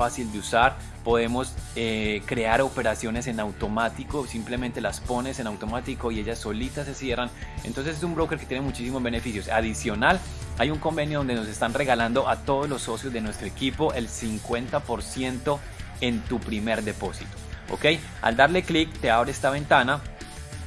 fácil de usar, podemos eh, crear operaciones en automático, simplemente las pones en automático y ellas solitas se cierran. Entonces es un broker que tiene muchísimos beneficios. Adicional, hay un convenio donde nos están regalando a todos los socios de nuestro equipo el 50% en tu primer depósito. ¿Ok? Al darle clic te abre esta ventana.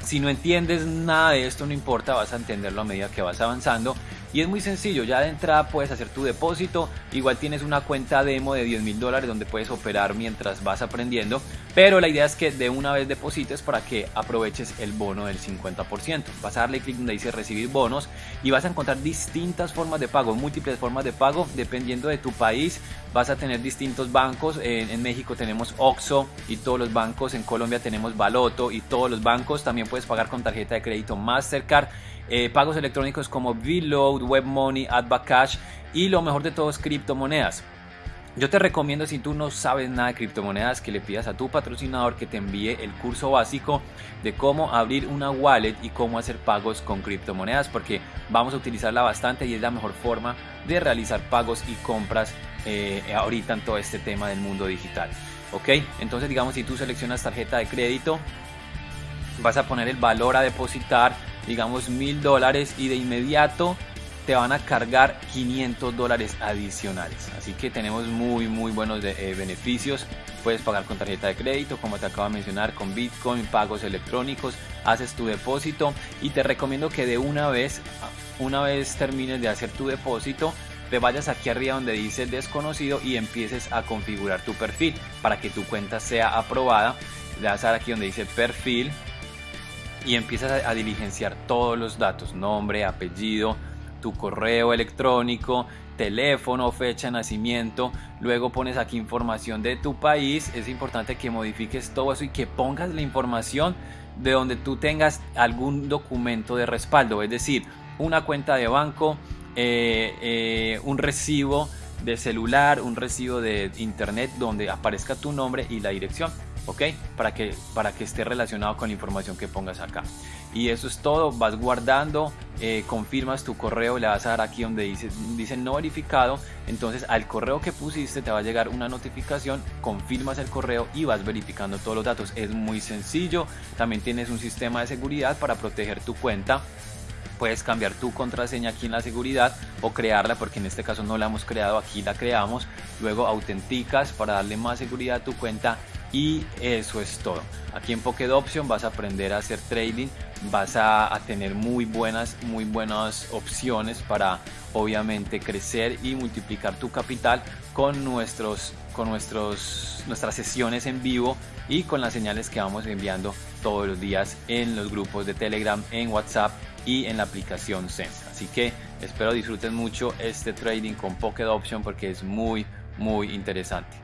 Si no entiendes nada de esto, no importa, vas a entenderlo a medida que vas avanzando y es muy sencillo, ya de entrada puedes hacer tu depósito, igual tienes una cuenta demo de 10 mil dólares donde puedes operar mientras vas aprendiendo, pero la idea es que de una vez deposites para que aproveches el bono del 50%. Vas a darle clic donde dice recibir bonos y vas a encontrar distintas formas de pago, múltiples formas de pago, dependiendo de tu país vas a tener distintos bancos, en, México tenemos Oxxo y todos los bancos, en Colombia tenemos Baloto y todos los bancos, también puedes pagar con tarjeta de crédito Mastercard. Eh, pagos electrónicos como Vload, WebMoney, AdBackCash y lo mejor de todo es criptomonedas. Yo te recomiendo si tú no sabes nada de criptomonedas que le pidas a tu patrocinador que te envíe el curso básico de cómo abrir una wallet y cómo hacer pagos con criptomonedas porque vamos a utilizarla bastante y es la mejor forma de realizar pagos y compras eh, ahorita en todo este tema del mundo digital. Ok, entonces digamos si tú seleccionas tarjeta de crédito vas a poner el valor a depositar digamos mil dólares y de inmediato te van a cargar 500 dólares adicionales. Así que tenemos muy muy buenos eh, beneficios. Puedes pagar con tarjeta de crédito, como te acabo de mencionar, con Bitcoin, pagos electrónicos, haces tu depósito y te recomiendo que de una vez, una vez termines de hacer tu depósito, te vayas aquí arriba donde dice desconocido y empieces a configurar tu perfil para que tu cuenta sea aprobada. Le das a dar aquí donde dice perfil y empiezas a, diligenciar todos los datos, nombre, apellido, tu correo electrónico, teléfono, fecha de nacimiento, luego pones aquí información de tu país, es importante que modifiques todo eso y que pongas la información de donde tú tengas algún documento de respaldo, es decir, una cuenta de banco, eh, eh, un recibo de celular, un recibo de internet donde aparezca tu nombre y la dirección. ¿ok? Para que, para que esté relacionado con la información que pongas acá. Y eso es todo, vas guardando, eh, confirmas tu correo, le vas a dar aquí donde dice, dice no verificado, entonces al correo que pusiste te va a llegar una notificación, confirmas el correo y vas verificando todos los datos. Es muy sencillo, también tienes un sistema de seguridad para proteger tu cuenta puedes cambiar tu contraseña aquí en la seguridad o crearla porque en este caso no la hemos creado aquí la creamos luego autenticas para darle más seguridad a tu cuenta y eso es todo. Aquí en Pocket Option vas a aprender a hacer trading, vas a, tener muy buenas, muy buenas opciones para obviamente crecer y multiplicar tu capital con, nuestros, con nuestros, nuestras sesiones en vivo y con las señales que vamos enviando todos los días en los grupos de Telegram, en WhatsApp y en la aplicación Sense. Así que espero disfruten mucho este trading con Pocket Option porque es muy muy interesante.